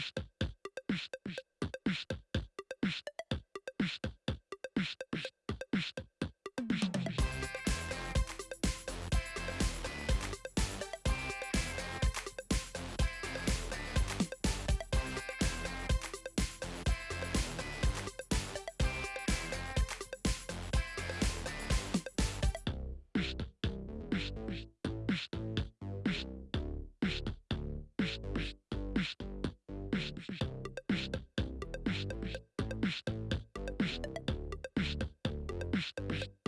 Psst. Psst, psst.